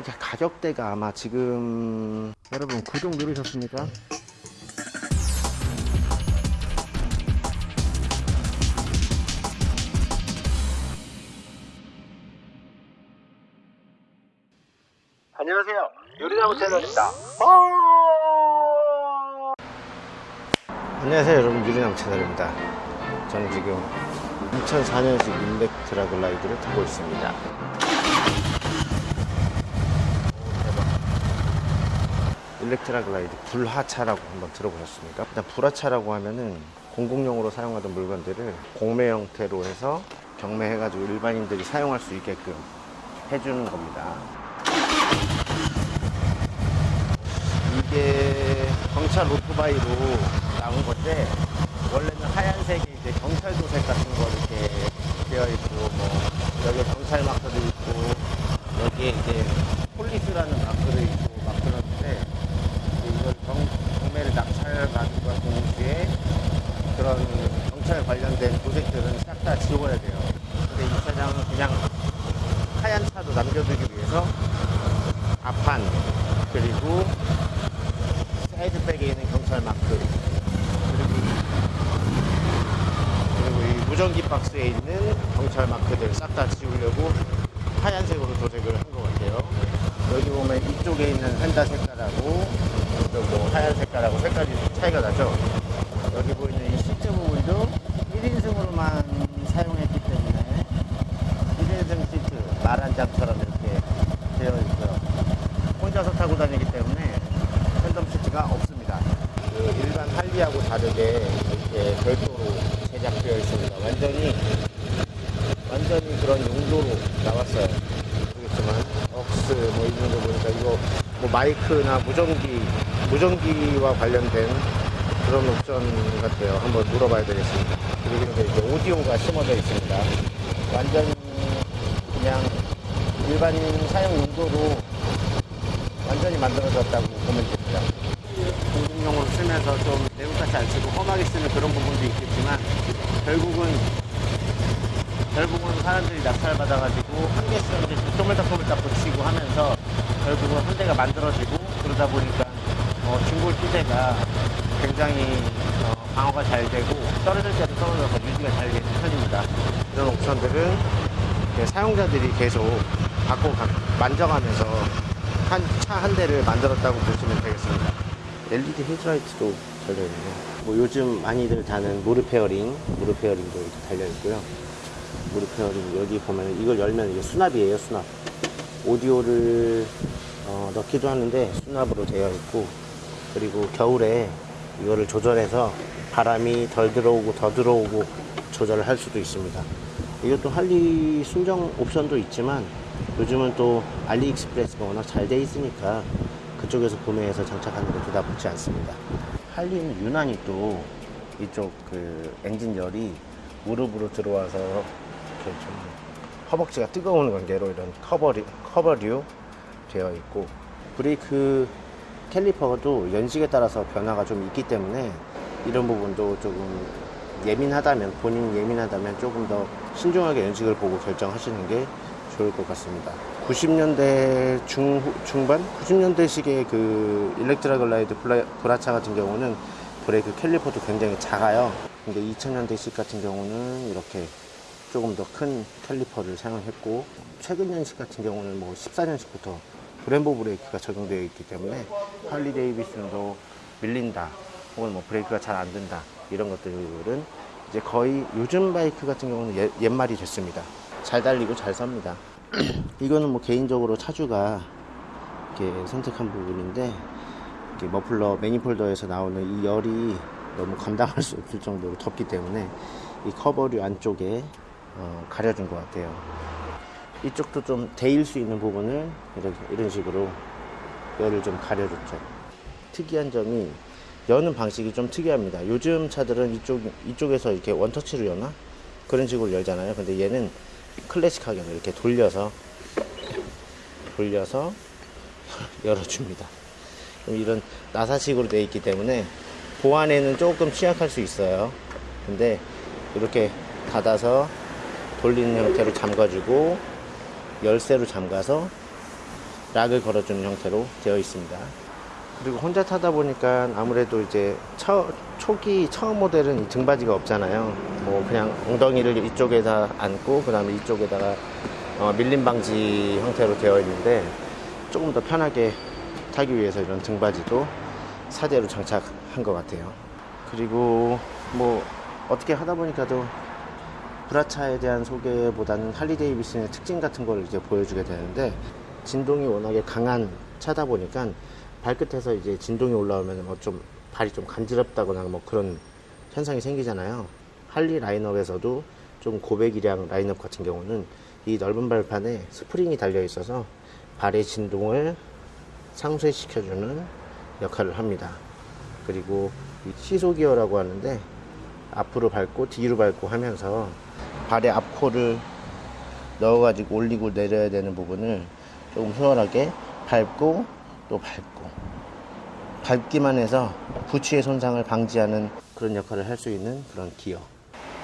이게 가격대가 아마 지금 여러분 구독 누르셨습니까? 안녕하세요. 요리나무 채널입니다. 안녕하세요, 여러분. 유리나무 채널입니다. 저는 지금 2004년식 일렉트라 글라이드를 타고 있습니다. 일렉트라 글라이드 불하차라고 한번 들어보셨습니까? 일단 불하차라고 하면은 공공용으로 사용하던 물건들을 공매 형태로 해서 경매해가지고 일반인들이 사용할 수 있게끔 해주는 겁니다. 이게 경찰 오토바이로 나온 건데 원래는 하얀색이 이제 경찰 도색 같은 거 이렇게 되어 있고 뭐 여기 경찰 마크도 있고 여기에 이제 폴리스라는 마크도 있고 막 그러는데 이걸 경, 경매를 낙찰받는과 동시에 그런 경찰 관련된 도색들은 싹 다 지워야 돼요. 근데 이 차량은 그냥 하얀 차도 남겨두기 위해서 앞판 그리고 사이드백에 있는 경찰 마크 그리고 그리고 이 무전기 박스에 있는 경찰 마크들 싹 다 지우려고 하얀색으로 도색을 한 것 같아요. 여기 보면 이쪽에 있는 펜다 색깔하고 뭐 하얀 색깔하고 색깔이 차이가 나죠. 여기 보이는 이 시트 부분도 1인승으로만 사용했기 때문에 1인승 시트 말한장처럼 이렇게 되어 있고요. 혼자서 타고 다니기 때문에 팬덤 시트가 없습니다. 그 일반 할리하고 다르게 이렇게 별도로 제작되어 있습니다. 완전히 완전히 그런 용도로 나왔어요. 모르겠지만 억스 뭐 있는 거 보니까 이거 뭐 마이크나 무전기 무전기와 관련된 그런 옵션 같아요. 한번 물어봐야 되겠습니다. 그리고 이제 오디오가 심어져 있습니다. 완전히 그냥 일반 사용 용도로 완전히 만들어졌다고 보면 됩니다. 공공용으로 쓰면서 좀 내용같이 안 쓰고 험하게 쓰는 그런 부분도 있겠지만 결국은 결국은 사람들이 낙찰 받아가지고 한 개씩 이제 쪼물딱쪼물딱 붙이고 하 면서 결국은 한 대가 만들어지고 그러다 보니까 어, 중골 기대가 굉장히 어, 방어가 잘 되고 떨어질 때도 떨어져서 유지가 잘 되는 편입니다. 이런 옵션들은 사용자들이 계속 갖고 가- 만져가면서 한 차 한 대를 만들었다고 보시면 되겠습니다. LED 헤드라이트도 달려있네요. 뭐 요즘 많이들 다는 무릎 fairing, 무릎 fairing도 이렇게 달려있고요. 무릎 fairing 여기 보면 이걸 열면 이게 수납이에요, 수납. 오디오를 어, 넣기도 하는데 수납으로 되어 있고 그리고 겨울에 이거를 조절해서 바람이 덜 들어오고 더 들어오고 조절을 할 수도 있습니다. 이것도 할리 순정 옵션도 있지만 요즘은 또 알리익스프레스가 워낙 잘 돼 있으니까 그쪽에서 구매해서 장착하는 것도 나쁘지 않습니다. 할리는 유난히 또 이쪽 그 엔진 열이 무릎으로 들어와서 이렇게 좀 허벅지가 뜨거운 관계로 이런 커버리, 커버류 되어 있고 브레이크 caliper도 연식에 따라서 변화가 좀 있기 때문에 이런 부분도 조금 예민하다면 본인이 예민하다면 조금 더 신중하게 연식을 보고 결정하시는 게 좋을 것 같습니다. 90년대 중, 중반? 90년대식의 그 일렉트라 글라이드 브라차 같은 경우는 브레이크 caliper도 굉장히 작아요. 근데 2000년대식 같은 경우는 이렇게 조금 더 큰 caliper를 사용했고 최근 년식 같은 경우는 뭐 14년식부터 브렘보 브레이크가 적용되어 있기 때문에 할리 데이비슨도 밀린다 혹은 뭐 브레이크가 잘안 된다 이런 것들은 이제 거의 요즘 바이크 같은 경우는 옛, 옛말이 됐습니다. 잘 달리고 잘 섭니다. 이거는 뭐 개인적으로 차주가 이렇게 선택한 부분인데 이렇게 머플러 manifold에서 나오는 이 열이 너무 감당할 수 없을 정도로 덥기 때문에 이 커버류 안쪽에 어, 가려준 것 같아요. 이쪽도 좀 데일 수 있는 부분을 이런, 이런 식으로 열을 좀 가려줬죠. 특이한 점이 여는 방식이 좀 특이합니다. 요즘 차들은 이쪽, 이쪽에서 이렇게 원터치로 여나? 그런 식으로 열잖아요. 근데 얘는 클래식하게 이렇게 돌려서, 돌려서 열어줍니다. 좀 이런 나사식으로 되어 있기 때문에 보안에는 조금 취약할 수 있어요. 근데 이렇게 닫아서 돌리는 형태로 잠가주고 열쇠로 잠가서 락을 걸어주는 형태로 되어 있습니다. 그리고 혼자 타다 보니까 아무래도 이제 처, 초기 처음 모델은 이 등받이가 없잖아요. 뭐 그냥 엉덩이를 이쪽에다 안고 그 다음에 이쪽에다가 어, 밀림 방지 형태로 되어 있는데 조금 더 편하게 타기 위해서 이런 등받이도 사대로 장착한 것 같아요. 그리고 뭐 어떻게 하다 보니까도 브라차에 대한 소개보다는 할리 데이비슨의 특징 같은 걸 이제 보여주게 되는데 진동이 워낙에 강한 차다 보니까 발끝에서 이제 진동이 올라오면 뭐 좀 발이 좀 간지럽다거나 뭐 그런 현상이 생기잖아요. 할리 라인업에서도 좀 고배기량 라인업 같은 경우는 이 넓은 발판에 스프링이 달려 있어서 발의 진동을 상쇄시켜주는 역할을 합니다. 그리고 이 시소 기어라고 하는데 앞으로 밟고 뒤로 밟고 하면서 발의 앞코를 넣어가지고 올리고 내려야 되는 부분을 조금 수월하게 밟고 또 밟고 밟기만 해서 부치의 손상을 방지하는 그런 역할을 할 수 있는 그런 기어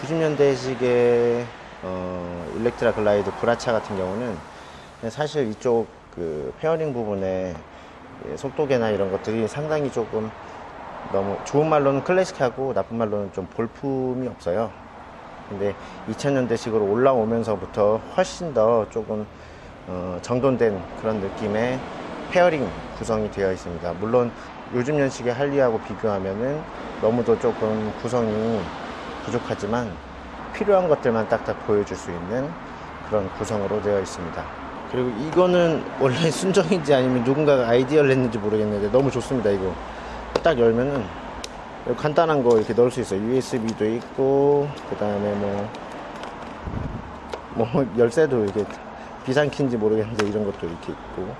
90년대식의 어, 일렉트라 글라이드 브라차 같은 경우는 사실 이쪽 그 fairing 부분에 예, 속도계나 이런 것들이 상당히 조금 너무 좋은 말로는 클래식하고 나쁜 말로는 좀 볼품이 없어요. 근데 2000년대식으로 올라오면서부터 훨씬 더 조금 어, 정돈된 그런 느낌의 fairing 구성이 되어 있습니다. 물론 요즘 연식의 할리하고 비교하면은 너무도 조금 구성이 부족하지만 필요한 것들만 딱딱 보여줄 수 있는 그런 구성으로 되어 있습니다. 그리고 이거는 원래 순정인지 아니면 누군가가 아이디어를 냈는지 모르겠는데 너무 좋습니다. 이거 딱 열면은 간단한 거 이렇게 넣을 수 있어요. USB도 있고 그 다음에 뭐, 뭐 열쇠도 이렇게 비상키인지 모르겠는데 이런 것도 이렇게 있고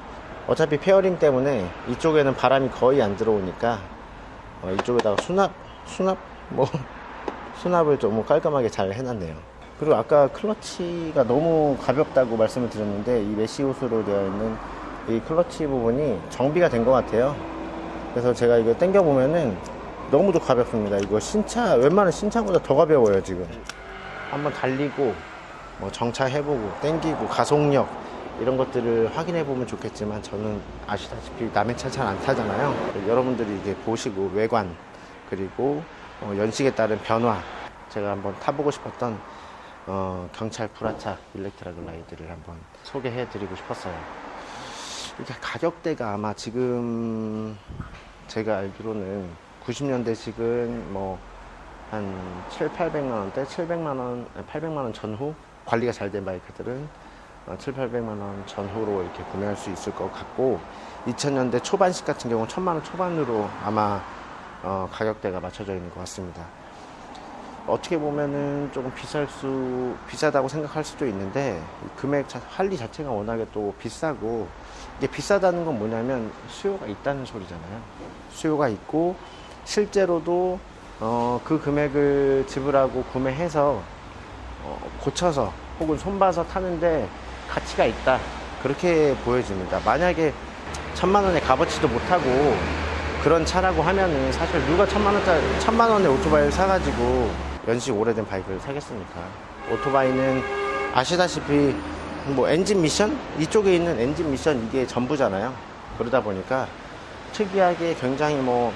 어차피 fairing 때문에 이쪽에는 바람이 거의 안 들어오니까 어, 이쪽에다가 수납 수납 뭐 수납을 좀 깔끔하게 잘 해놨네요. 그리고 아까 클러치가 너무 가볍다고 말씀을 드렸는데 이 메시옷으로 되어 있는 이 클러치 부분이 정비가 된 것 같아요. 그래서 제가 이거 당겨 보면은 너무도 가볍습니다. 이거 신차 웬만한 신차보다 더 가벼워요 지금. 한번 달리고 뭐 정차해보고 땡기고 가속력 이런 것들을 확인해 보면 좋겠지만 저는 아시다시피 남의 차 잘 안 타잖아요. 여러분들이 이게 보시고 외관 그리고 어, 연식에 따른 변화 제가 한번 타보고 싶었던 어, 경찰 브라차 일렉트라 글라이드를 한번 소개해 드리고 싶었어요. 이게 가격대가 아마 지금 제가 알기로는 90년대식은 뭐 한 7, 800만 원대, 700만 원, 800만 원 전후 관리가 잘 된 바이크들은 7, 800만 원 전후로 이렇게 구매할 수 있을 것 같고 2000년대 초반식 같은 경우는 1000만 원 초반으로 아마 어, 가격대가 맞춰져 있는 것 같습니다. 어떻게 보면은 조금 비쌀 수 비싸다고 생각할 수도 있는데 금액 자, 할리 자체가 워낙에 또 비싸고 이게 비싸다는 건 뭐냐면 수요가 있다는 소리잖아요. 수요가 있고 실제로도 어, 그 금액을 지불하고 구매해서 어, 고쳐서 혹은 손봐서 타는데 가치가 있다 그렇게 보여집니다. 만약에 천만 원의 값어치도 못하고 그런 차라고 하면은 사실 누가 천만 원짜리 천만 원의 오토바이를 사가지고 연식 오래된 바이크를 사겠습니까? 오토바이는 아시다시피 뭐 엔진 미션 이쪽에 있는 엔진 미션 이게 전부잖아요. 그러다 보니까 특이하게 굉장히 뭐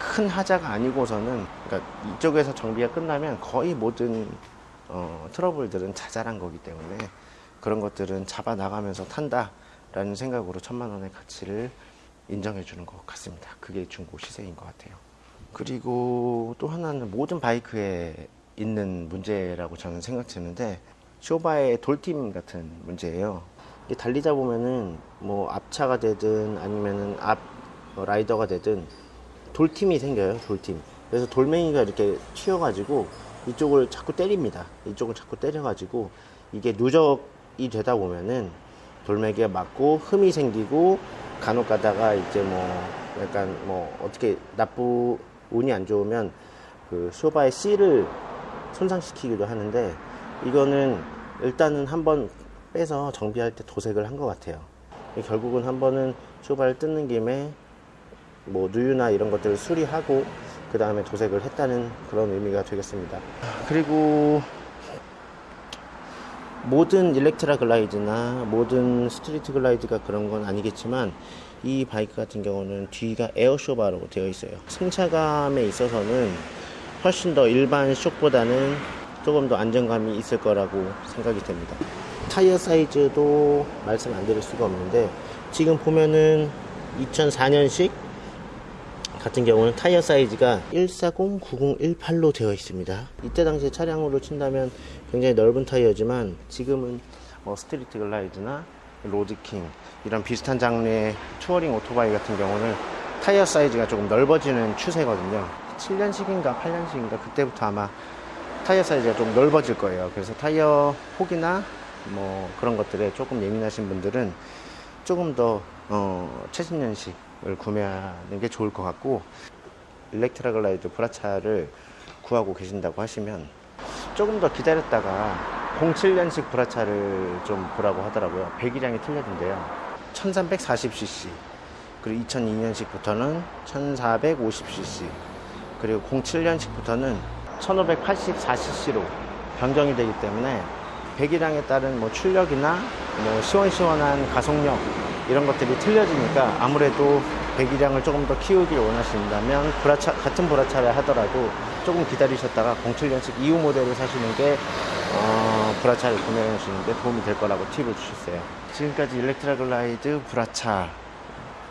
큰 하자가 아니고서는 그러니까 이쪽에서 정비가 끝나면 거의 모든 어, 트러블들은 자잘한 거기 때문에 그런 것들은 잡아 나가면서 탄다라는 생각으로 천만 원의 가치를 인정해 주는 것 같습니다. 그게 중고 시세인 것 같아요. 그리고 또 하나는 모든 바이크에 있는 문제라고 저는 생각되는데 쇼바의 돌팀 같은 문제예요. 달리다 보면은 뭐 앞차가 되든 아니면은 앞 어, 라이더가 되든 돌팀이 생겨요. 돌팀. 그래서 돌멩이가 이렇게 튀어가지고 이쪽을 자꾸 때립니다. 이쪽을 자꾸 때려가지고 이게 누적이 되다 보면은 돌멩이가 맞고 흠이 생기고 간혹 가다가 이제 뭐 약간 뭐 어떻게 나쁘 운이 안 좋으면 그 쇼바의 C를 손상시키기도 하는데 이거는 일단은 한번 빼서 정비할 때 도색을 한 것 같아요. 결국은 한 번은 쇼바를 뜯는 김에 뭐 누유나 이런 것들을 수리하고 그 다음에 도색을 했다는 그런 의미가 되겠습니다. 그리고 모든 일렉트라 글라이드나 모든 스트리트 글라이드가 그런 건 아니겠지만 이 바이크 같은 경우는 뒤가 에어쇼바로 되어 있어요. 승차감에 있어서는 훨씬 더 일반 쇼바보다는 조금 더 안정감이 있을 거라고 생각이 됩니다. 타이어 사이즈도 말씀 안 드릴 수가 없는데 지금 보면은 2004년식 같은 경우는 타이어 사이즈가 140-9018로 되어 있습니다. 이때 당시 차량으로 친다면 굉장히 넓은 타이어지만 지금은 뭐 스트리트 글라이드나 로드킹 이런 비슷한 장르의 touring 오토바이 같은 경우는 타이어 사이즈가 조금 넓어지는 추세거든요. 7년식인가 8년식인가 그때부터 아마 타이어 사이즈가 좀 넓어질 거예요. 그래서 타이어 폭이나 뭐 그런 것들에 조금 예민하신 분들은 조금 더 어, 최신년식을 구매하는 게 좋을 것 같고 일렉트라 글라이드 브라차를 구하고 계신다고 하시면 조금 더 기다렸다가 07년식 브라차를 좀 보라고 하더라고요. 배기량이 틀려진대요. 1340cc 그리고 2002년식부터는 1450cc 그리고 07년식부터는 1584cc로 변경이 되기 때문에 배기량에 따른 뭐 출력이나 뭐 시원시원한 가속력 이런 것들이 틀려지니까 아무래도 배기량을 조금 더 키우길 원하신다면 브라차, 같은 브라차를 하더라도 조금 기다리셨다가 07년식 이후 모델을 사시는 게 어, 브라차를 구매하시는 데 도움이 될 거라고 팁을 주셨어요. 지금까지 일렉트라 글라이드 브라차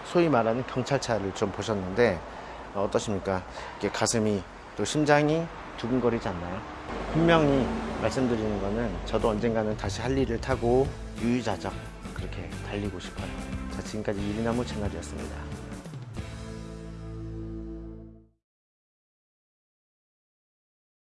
소위 말하는 경찰차를 좀 보셨는데 어, 어떠십니까? 이게 가슴이 또 심장이 두근거리지 않나요? 분명히 말씀드리는 거는 저도 언젠가는 다시 할 일을 타고 유유자적 그렇게 달리고 싶어요. 자, 지금까지 유리나무 채널이었습니다.